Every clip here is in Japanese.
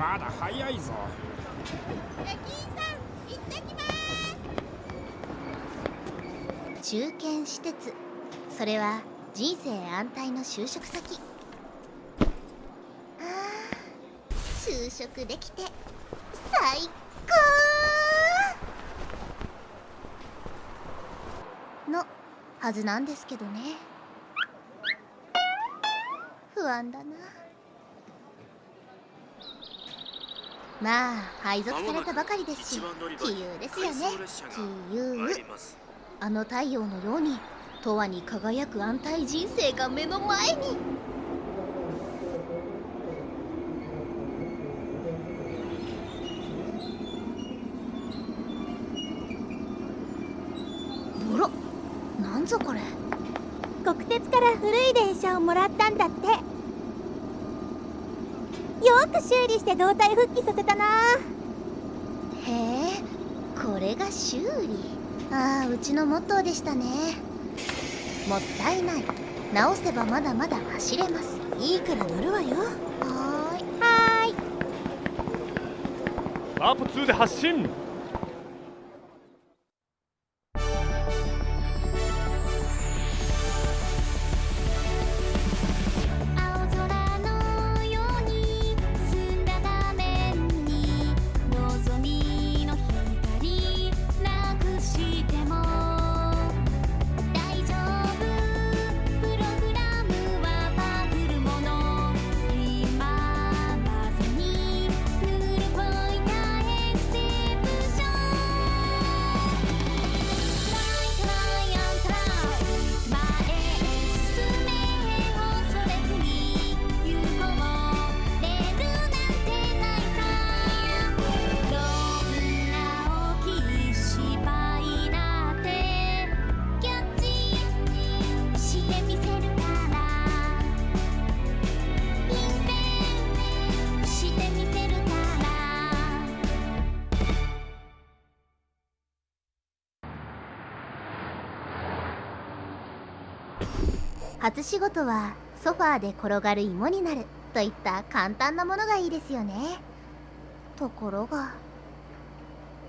まだ早いぞ。中堅施設それは人生安泰の就職先。あー就職できて最高のはずなんですけどね。不安だな。まあ配属されたばかりですし杞憂ですよね。杞憂あの太陽のように永遠に輝く安泰人生が目の前に。あらなんぞこれ。国鉄から古い電車をもらったんだって。よく修理して胴体復帰させたな。へえこれが修理。ああうちのモットーでしたね。もったいない。直せばまだまだ走れます。いいから乗るわよ。はーい。はーいワープ2で発進初仕事はソファーで転がる芋になるといった簡単なものがいいですよね。ところが。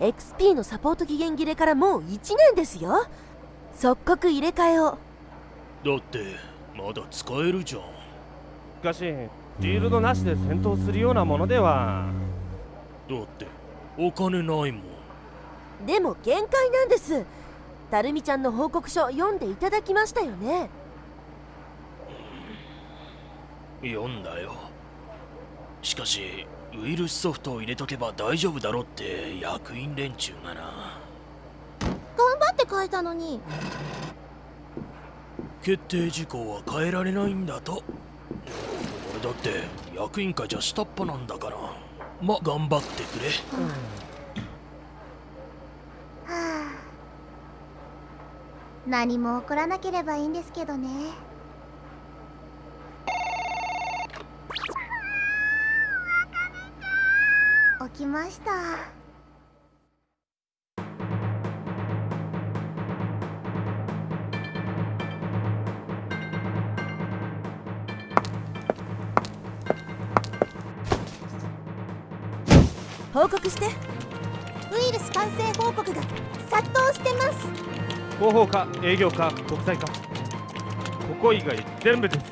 XP のサポート期限切れからもう1年ですよ。即刻入れ替えを。だってまだ使えるじゃん。しかしフィールドなしで戦闘するようなものでは。だってお金ないもん。でも限界なんですたるみちゃんの報告書読んでいただきましたよね？読んだよ。しかしウイルスソフトを入れとけば大丈夫だろって役員連中がな頑張って書いたのに。決定事項は変えられないんだと。俺だって役員会じゃ下っ端なんだから。ま頑張ってくれ。はあ何も起こらなければいいんですけどね。起きました。報告して。ウイルス感染報告が殺到してます。広報課営業課国際課。ここ以外全部です。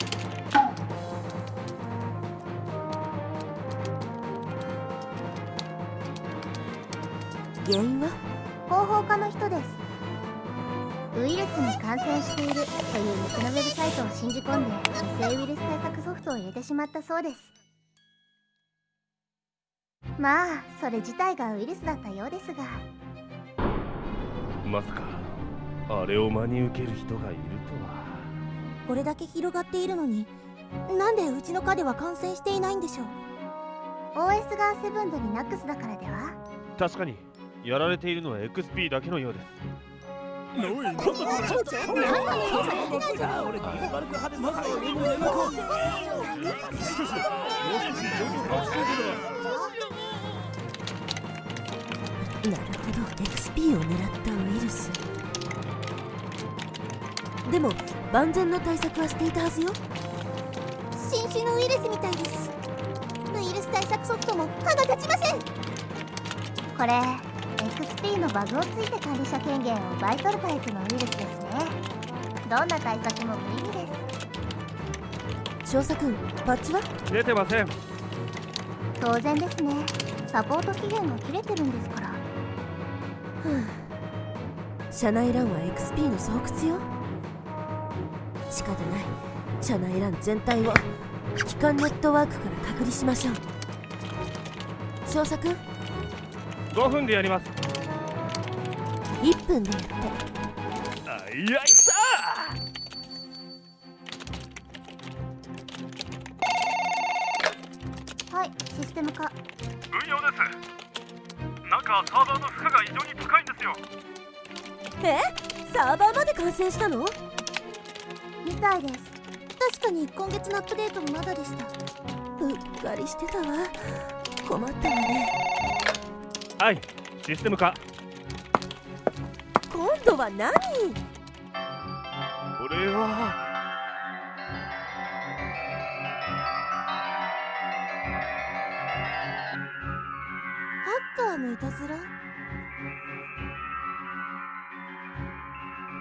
原因は？広報課の人です。ウイルスに感染しているという偽のウェブサイトを信じ込んで偽ウイルス対策ソフトを入れてしまったそうです。まあそれ自体がウイルスだったようですが。まさかあれを真に受ける人がいるとは。これだけ広がっているのになんでうちの課では感染していないんでしょう？OS がセブンとリナックスだからでは？確かにやられているのは XP だけのようです。なるほど XP を狙ったウイルスでも万全の対策はしていたはずよ。新種のウイルスみたいです。ウイルス対策ソフトも歯が立ちません。これ XP のバグをついて管理者権限を奪い取るタイプのウイルスですね。どんな対策も無意味です。少佐くんバッジは？出てません。当然ですね。サポート期限が切れてるんですから。社内欄は XP の巣窟よ仕方ない。社内欄全体を機関ネットワークから隔離しましょう。少佐くん5分でやります。1分でやって。あいやいさはいシステム化。運用です。なんかサーバーの負荷が異常に高いんですよ。え？サーバーまで感染したの？みたいです。確かに今月のアップデートもまだでした。うっかりしてたわ。困ったわね。はいシステム化。今度は何？これは。ハッカーのいたずら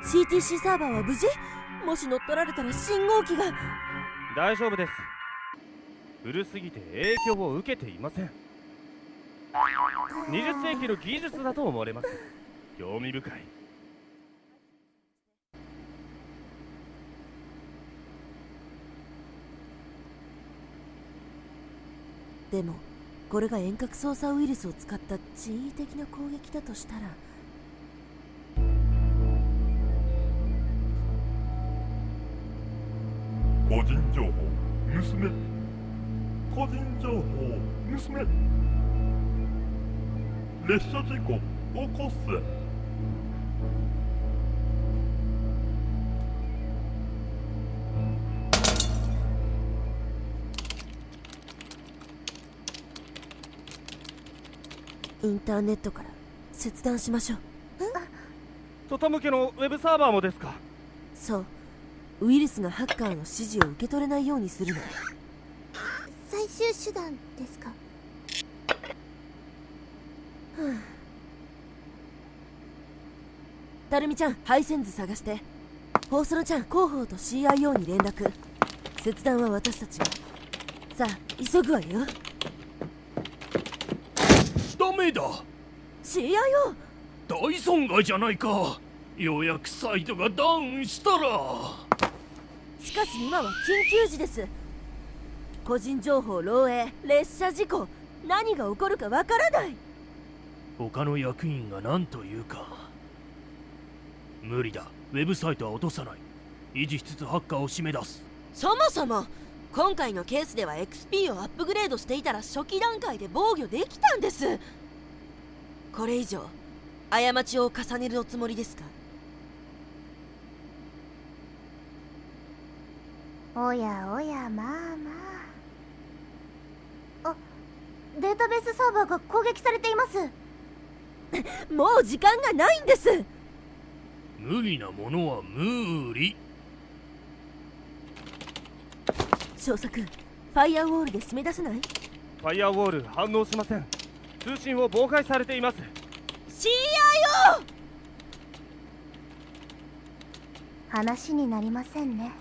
？CTC サーバーは無事？もし乗っ取られたら信号機が。大丈夫です。古すぎて影響を受けていません。20世紀の技術だと思われます。興味深い。でもこれが遠隔操作ウイルスを使った人為的な攻撃だとしたら盗め個人情報盗め。列車事故起こせインターネットから切断しましょう。外向けのウェブサーバーもですか？そうウイルスがハッカーの指示を受け取れないようにするの。最終手段ですか？たるみちゃん配線図探して。ホースロちゃん広報と CIO に連絡。切断は私たちが。さあ急ぐわよ。ダメだ。CIO 大損害じゃないか。ようやくサイトがダウンしたらしかし今は緊急時です。個人情報漏洩列車事故何が起こるかわからない。他の役員が何と言うか。無理だ。ウェブサイトは落とさない。維持しつつハッカーを締め出す。そもそも今回のケースでは XP をアップグレードしていたら初期段階で防御できたんです。これ以上過ちを重ねるおつもりですか？おやおやまあまあ。あデータベースサーバーが攻撃されています。もう時間がないんです。無理なものは無理。少佐君ファイアウォールで締め出せない？ファイアウォール反応しません。通信を妨害されています。CIO 話になりませんね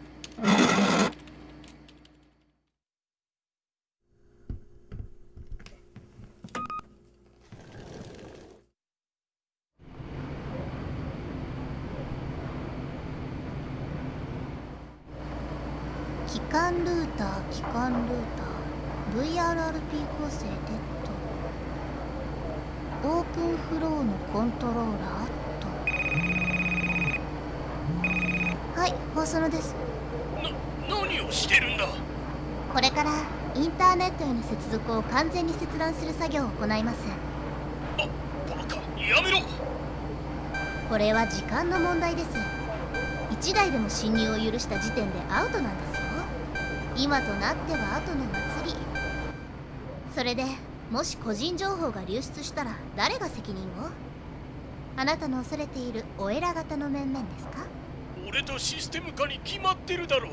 機関ルーター機関ルーター VRRP 構成デッフローのコントローラー？と。はい放送のです。な何をしてるんだ？これからインターネットへの接続を完全に切断する作業を行います。バカ。やめろ。これは時間の問題です。1台でも侵入を許した時点でアウトなんですよ。今となっては後の祭り。それでもし個人情報が流出したら誰が責任を？あなたの恐れているお偉方の面々ですか？俺とシステム化に決まってるだろう。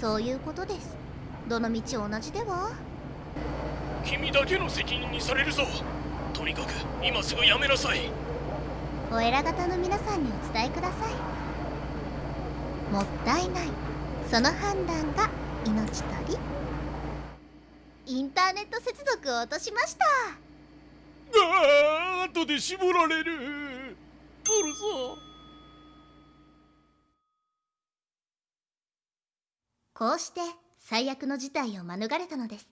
そういうことです。どの道同じでは？君だけの責任にされるぞ。とにかく今すぐやめなさい。お偉方の皆さんにお伝えください。もったいない。その判断が命取りインターネット接続を落としました。ああ後で絞られる。ボルゾこうして最悪の事態を免れたのです。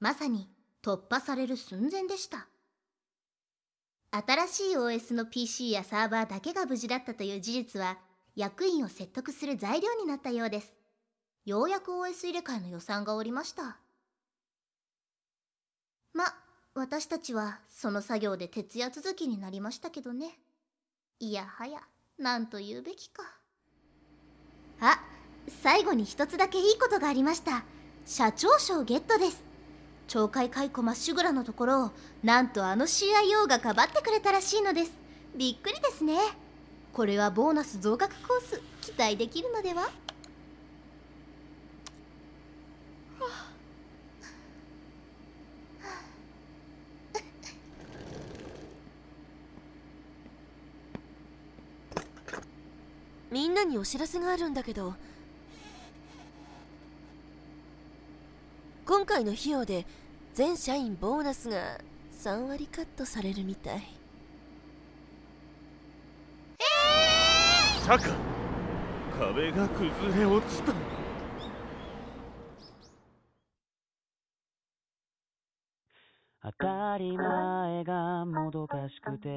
まさに突破される寸前でした。新しい OS の PC やサーバーだけが無事だったという事実は役員を説得する材料になったようです。ようやく OS 入れ替えの予算が下りました。ま私たちはその作業で徹夜続きになりましたけどね。いやはや何と言うべきか。あ最後に一つだけいいことがありました。社長賞ゲットです。懲戒解雇まっしぐらのところをなんとあの CIO がかばってくれたらしいのです。びっくりですね。これはボーナス増額コース期待できるのでは？にお知らせがあるんだけど。今回の費用で全社員ボーナスが3割カットされるみたい。シャカ壁が崩れ落ちた。当たり前がもどかしくて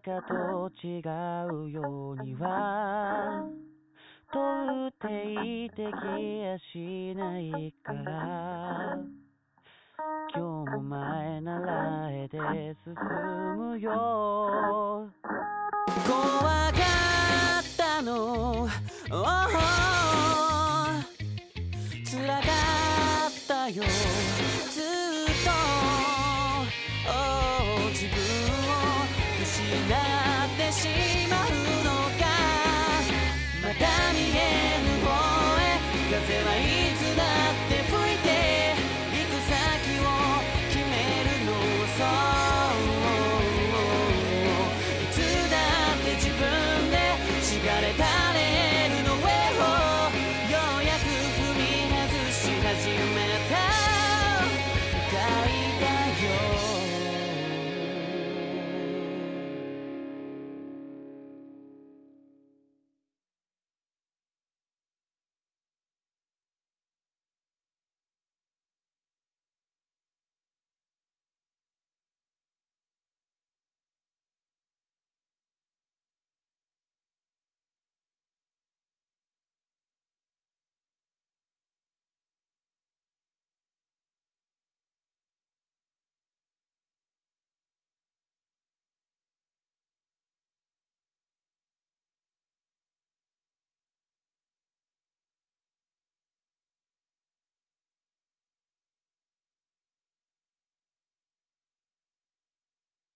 かと違うようにはとっていてきやしないから今日も前ならえで進むよ。怖かったの、oh